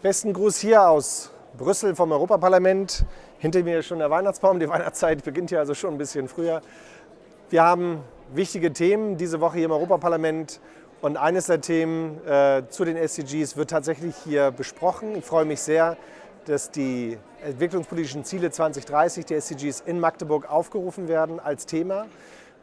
Besten Gruß hier aus Brüssel vom Europaparlament. Hinter mir ist schon der Weihnachtsbaum. Die Weihnachtszeit beginnt hier also schon ein bisschen früher. Wir haben wichtige Themen diese Woche hier im Europaparlament. Und eines der Themen äh, zu den SDGs wird tatsächlich hier besprochen. Ich freue mich sehr, dass die entwicklungspolitischen Ziele 2030 der SDGs in Magdeburg aufgerufen werden als Thema.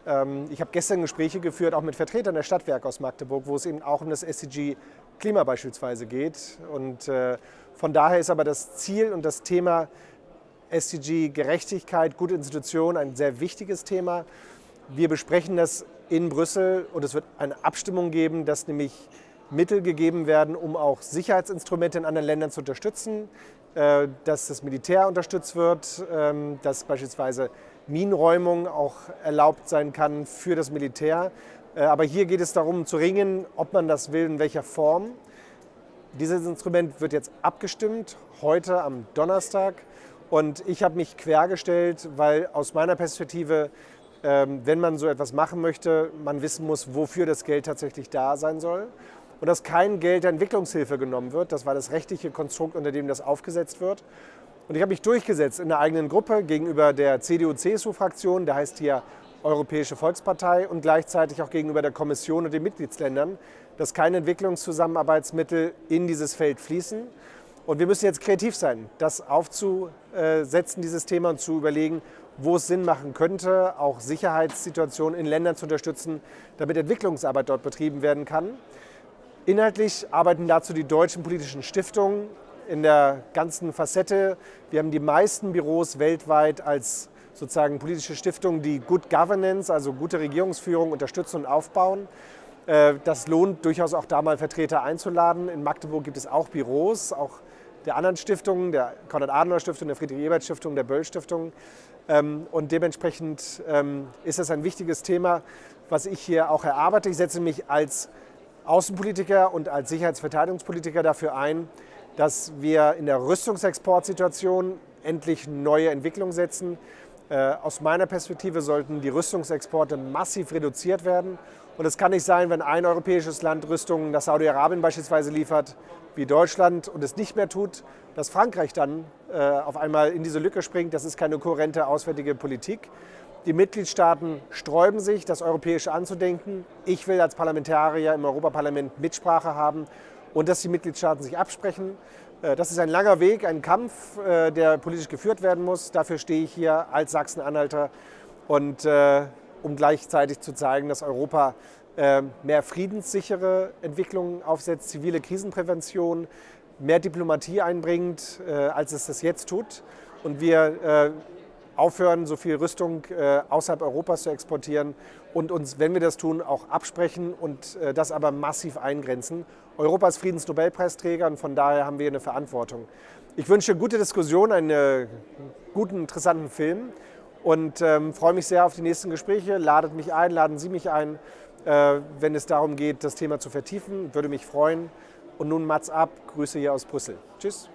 Ähm, ich habe gestern Gespräche geführt, auch mit Vertretern der Stadtwerke aus Magdeburg, wo es eben auch um das SDG Klima beispielsweise geht. Und äh, von daher ist aber das Ziel und das Thema SDG Gerechtigkeit, gute Institutionen ein sehr wichtiges Thema. Wir besprechen das in Brüssel und es wird eine Abstimmung geben, dass nämlich Mittel gegeben werden, um auch Sicherheitsinstrumente in anderen Ländern zu unterstützen, äh, dass das Militär unterstützt wird, ähm, dass beispielsweise Minenräumung auch erlaubt sein kann für das Militär. Äh, aber hier geht es darum zu ringen, ob man das will, in welcher Form. Dieses Instrument wird jetzt abgestimmt, heute am Donnerstag. Und ich habe mich quergestellt, weil aus meiner Perspektive, ähm, wenn man so etwas machen möchte, man wissen muss, wofür das Geld tatsächlich da sein soll. Und dass kein Geld der Entwicklungshilfe genommen wird. Das war das rechtliche Konstrukt, unter dem das aufgesetzt wird. Und ich habe mich durchgesetzt in der eigenen Gruppe gegenüber der CDU-CSU-Fraktion, der heißt hier Europäische Volkspartei und gleichzeitig auch gegenüber der Kommission und den Mitgliedsländern, dass keine Entwicklungszusammenarbeitsmittel in dieses Feld fließen. Und wir müssen jetzt kreativ sein, das aufzusetzen, dieses Thema, und zu überlegen, wo es Sinn machen könnte, auch Sicherheitssituationen in Ländern zu unterstützen, damit Entwicklungsarbeit dort betrieben werden kann. Inhaltlich arbeiten dazu die deutschen politischen Stiftungen in der ganzen Facette. Wir haben die meisten Büros weltweit als sozusagen politische Stiftungen, die Good Governance, also gute Regierungsführung unterstützen und aufbauen. Äh, das lohnt durchaus auch da mal Vertreter einzuladen. In Magdeburg gibt es auch Büros, auch der anderen Stiftungen, der Konrad-Adenauer-Stiftung, der Friedrich-Ebert-Stiftung, der Böll-Stiftung. Ähm, und dementsprechend ähm, ist das ein wichtiges Thema, was ich hier auch erarbeite. Ich setze mich als Außenpolitiker und als Sicherheitsverteidigungspolitiker dafür ein, dass wir in der Rüstungsexportsituation endlich neue Entwicklungen setzen. Äh, aus meiner Perspektive sollten die Rüstungsexporte massiv reduziert werden. Und es kann nicht sein, wenn ein europäisches Land Rüstungen nach Saudi-Arabien beispielsweise liefert, wie Deutschland, und es nicht mehr tut, dass Frankreich dann äh, auf einmal in diese Lücke springt. Das ist keine kohärente auswärtige Politik. Die Mitgliedstaaten sträuben sich, das Europäische anzudenken. Ich will als Parlamentarier im Europaparlament Mitsprache haben und dass die Mitgliedstaaten sich absprechen. Äh, das ist ein langer Weg, ein Kampf, äh, der politisch geführt werden muss. Dafür stehe ich hier als Sachsen-Anhalter und äh, um gleichzeitig zu zeigen, dass Europa mehr friedenssichere Entwicklungen aufsetzt, zivile Krisenprävention, mehr Diplomatie einbringt, als es das jetzt tut. Und wir aufhören, so viel Rüstung äh, außerhalb Europas zu exportieren und uns, wenn wir das tun, auch absprechen und äh, das aber massiv eingrenzen. Europa ist Friedensnobelpreisträger und von daher haben wir eine Verantwortung. Ich wünsche gute Diskussion, einen guten, interessanten Film und ähm, freue mich sehr auf die nächsten Gespräche. Ladet mich ein, laden Sie mich ein, äh, wenn es darum geht, das Thema zu vertiefen. Würde mich freuen. Und nun Mats ab, Grüße hier aus Brüssel. Tschüss.